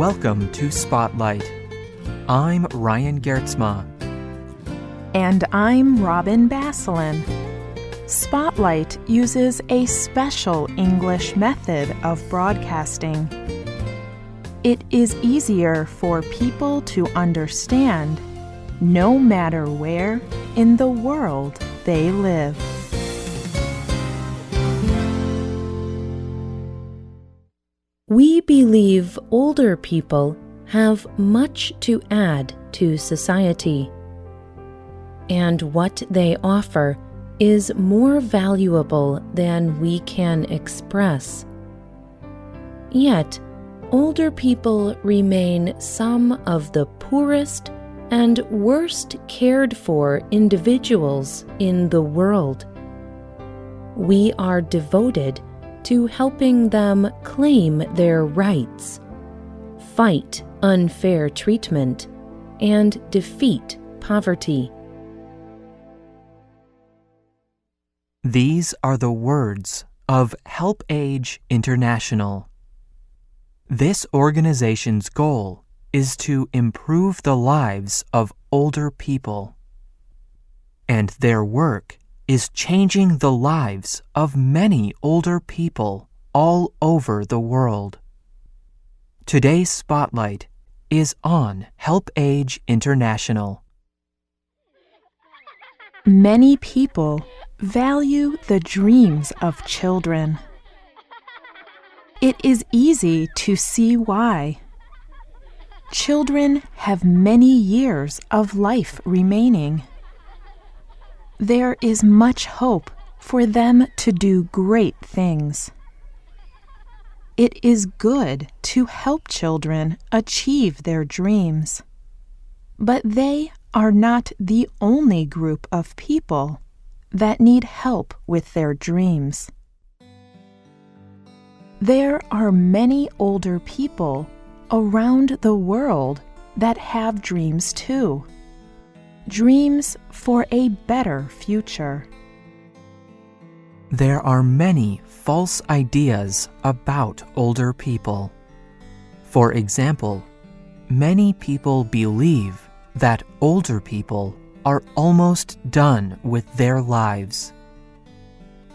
Welcome to Spotlight. I'm Ryan Geertsma. And I'm Robin Basselin. Spotlight uses a special English method of broadcasting. It is easier for people to understand no matter where in the world they live. We believe older people have much to add to society, and what they offer is more valuable than we can express. Yet, older people remain some of the poorest and worst cared for individuals in the world. We are devoted to helping them claim their rights, fight unfair treatment, and defeat poverty. These are the words of Help Age International. This organization's goal is to improve the lives of older people. And their work is changing the lives of many older people all over the world. Today's spotlight is on Help Age International. Many people value the dreams of children. It is easy to see why. Children have many years of life remaining there is much hope for them to do great things. It is good to help children achieve their dreams. But they are not the only group of people that need help with their dreams. There are many older people around the world that have dreams too dreams for a better future. There are many false ideas about older people. For example, many people believe that older people are almost done with their lives.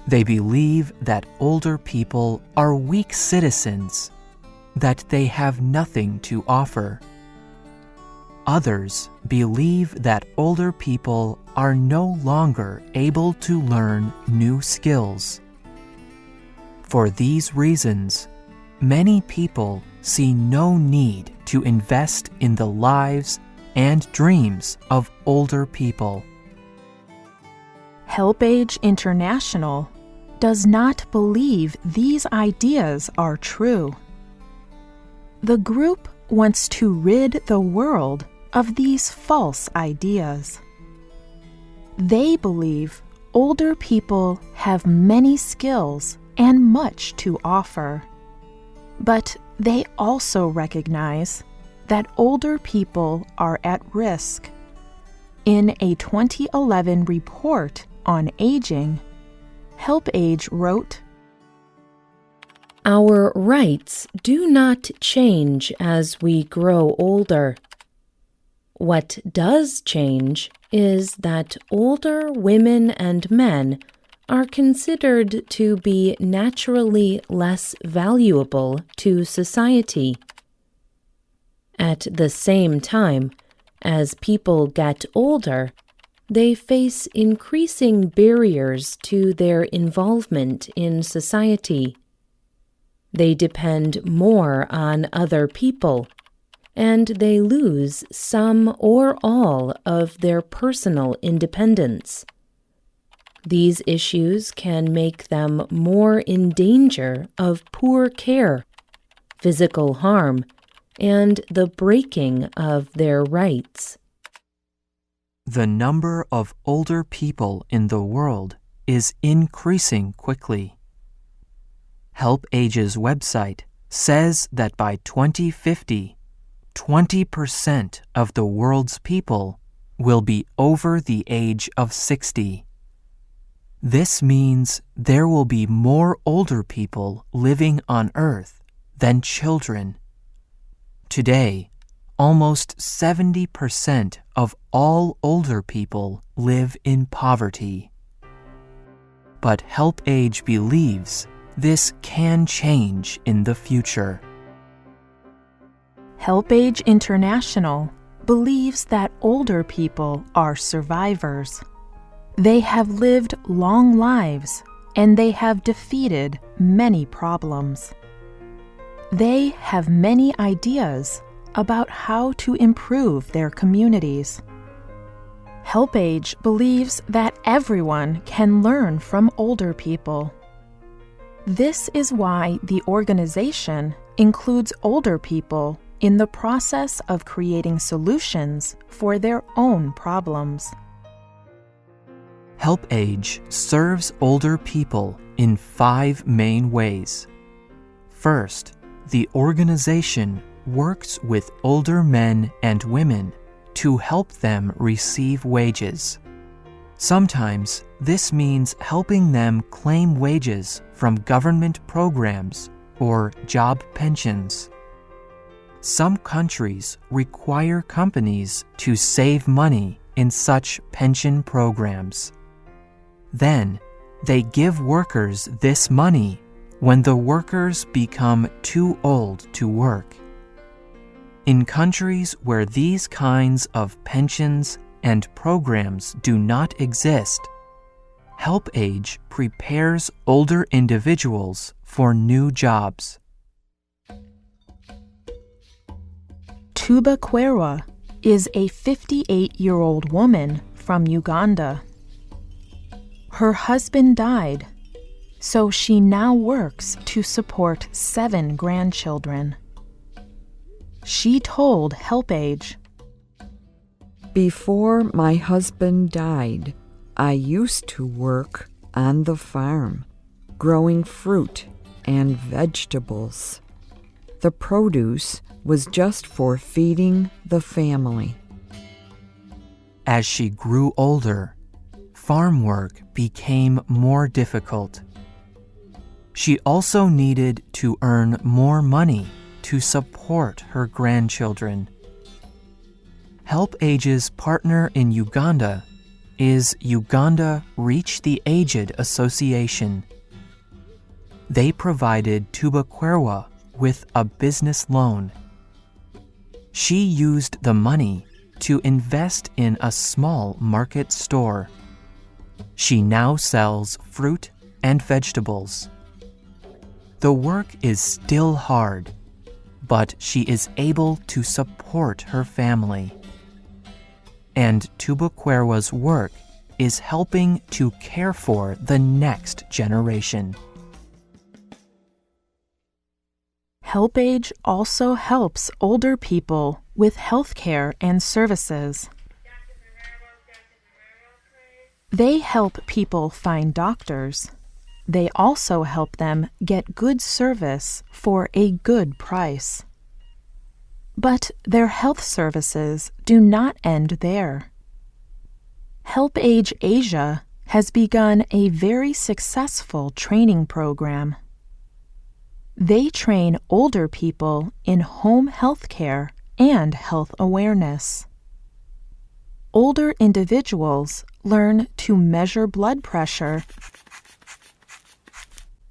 They believe that older people are weak citizens, that they have nothing to offer. Others believe that older people are no longer able to learn new skills. For these reasons, many people see no need to invest in the lives and dreams of older people. Help Age International does not believe these ideas are true. The group wants to rid the world of these false ideas. They believe older people have many skills and much to offer. But they also recognize that older people are at risk. In a 2011 report on aging, Help Age wrote Our rights do not change as we grow older. What does change is that older women and men are considered to be naturally less valuable to society. At the same time, as people get older, they face increasing barriers to their involvement in society. They depend more on other people and they lose some or all of their personal independence. These issues can make them more in danger of poor care, physical harm, and the breaking of their rights. The number of older people in the world is increasing quickly. Help Age's website says that by 2050, 20% of the world's people will be over the age of 60. This means there will be more older people living on Earth than children. Today, almost 70% of all older people live in poverty. But HelpAge believes this can change in the future. HelpAge International believes that older people are survivors. They have lived long lives and they have defeated many problems. They have many ideas about how to improve their communities. HelpAge believes that everyone can learn from older people. This is why the organization includes older people in the process of creating solutions for their own problems. HelpAge serves older people in five main ways. First, the organization works with older men and women to help them receive wages. Sometimes this means helping them claim wages from government programs or job pensions. Some countries require companies to save money in such pension programs. Then, they give workers this money when the workers become too old to work. In countries where these kinds of pensions and programs do not exist, HelpAge prepares older individuals for new jobs. Tuba Kwerwa is a 58 year old woman from Uganda. Her husband died, so she now works to support seven grandchildren. She told HelpAge Before my husband died, I used to work on the farm, growing fruit and vegetables. The produce was just for feeding the family. As she grew older, farm work became more difficult. She also needed to earn more money to support her grandchildren. HelpAge's partner in Uganda is Uganda Reach the Aged Association. They provided Tuba Kwerwa with a business loan. She used the money to invest in a small market store. She now sells fruit and vegetables. The work is still hard, but she is able to support her family. And Tuba Kwerwa's work is helping to care for the next generation. HelpAge also helps older people with health care and services. They help people find doctors. They also help them get good service for a good price. But their health services do not end there. HelpAge Asia has begun a very successful training program. They train older people in home health care and health awareness. Older individuals learn to measure blood pressure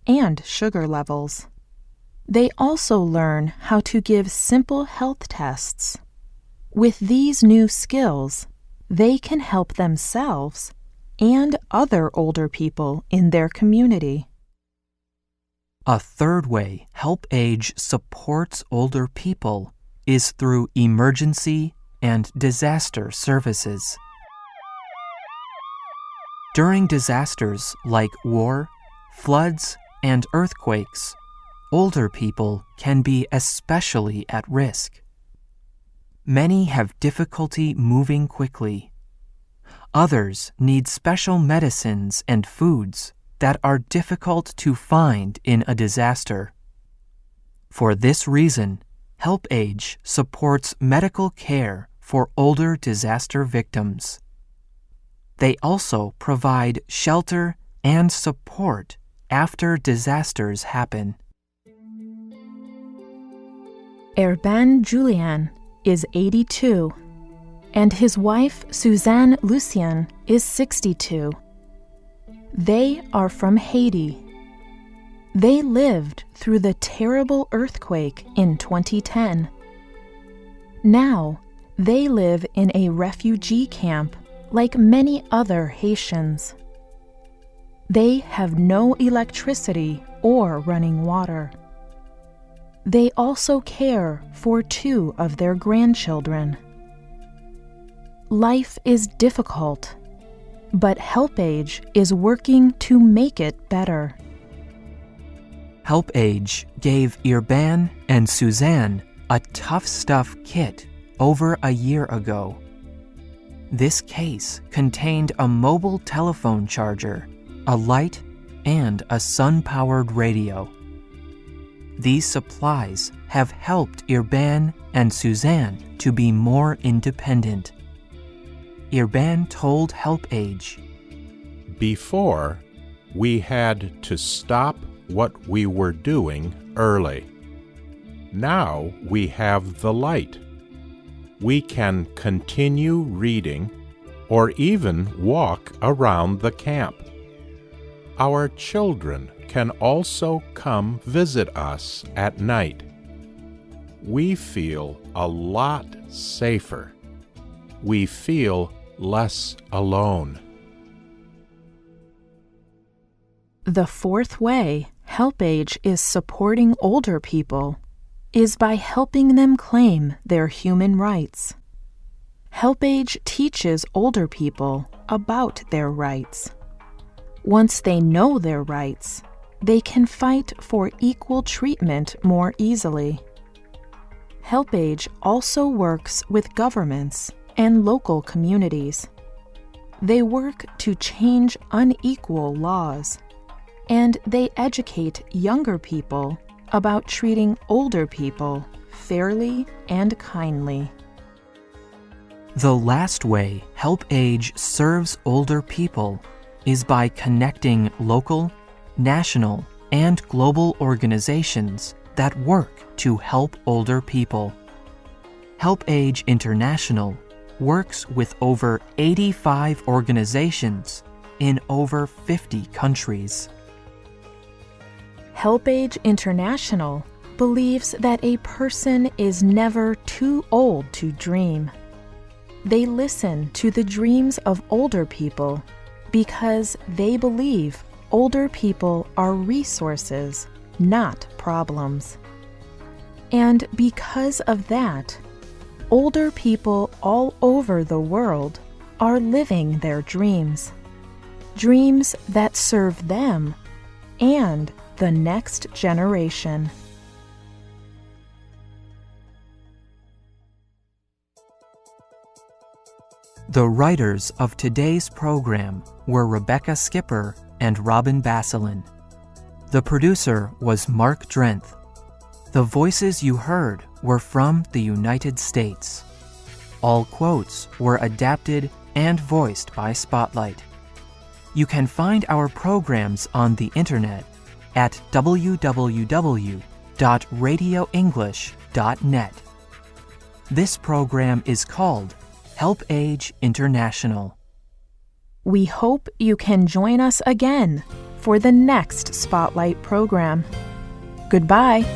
and sugar levels. They also learn how to give simple health tests. With these new skills, they can help themselves and other older people in their community. A third way HelpAge supports older people is through emergency and disaster services. During disasters like war, floods, and earthquakes, older people can be especially at risk. Many have difficulty moving quickly. Others need special medicines and foods that are difficult to find in a disaster. For this reason, HelpAge supports medical care for older disaster victims. They also provide shelter and support after disasters happen. Erban Julian is 82, and his wife Suzanne Lucien is 62. They are from Haiti. They lived through the terrible earthquake in 2010. Now, they live in a refugee camp like many other Haitians. They have no electricity or running water. They also care for two of their grandchildren. Life is difficult, but HelpAge is working to make it better. HelpAge gave Irban and Suzanne a tough stuff kit over a year ago. This case contained a mobile telephone charger, a light, and a sun powered radio. These supplies have helped Irban and Suzanne to be more independent. Irban told HelpAge Before, we had to stop what we were doing early. Now we have the light. We can continue reading or even walk around the camp. Our children can also come visit us at night. We feel a lot safer. We feel less alone. The fourth way HelpAge is supporting older people is by helping them claim their human rights. HelpAge teaches older people about their rights. Once they know their rights, they can fight for equal treatment more easily. HelpAge also works with governments and local communities. They work to change unequal laws, and they educate younger people about treating older people fairly and kindly. The last way HelpAge serves older people is by connecting local, national, and global organizations that work to help older people. HelpAge International works with over 85 organizations in over 50 countries. HelpAge International believes that a person is never too old to dream. They listen to the dreams of older people because they believe older people are resources, not problems. And because of that, older people all over the world are living their dreams. Dreams that serve them and the next generation. The writers of today's program were Rebecca Skipper and Robin Basselin. The producer was Mark Drenth. The voices you heard were from the United States. All quotes were adapted and voiced by Spotlight. You can find our programs on the internet at www.radioenglish.net. This program is called Help Age International. We hope you can join us again for the next Spotlight program. Goodbye.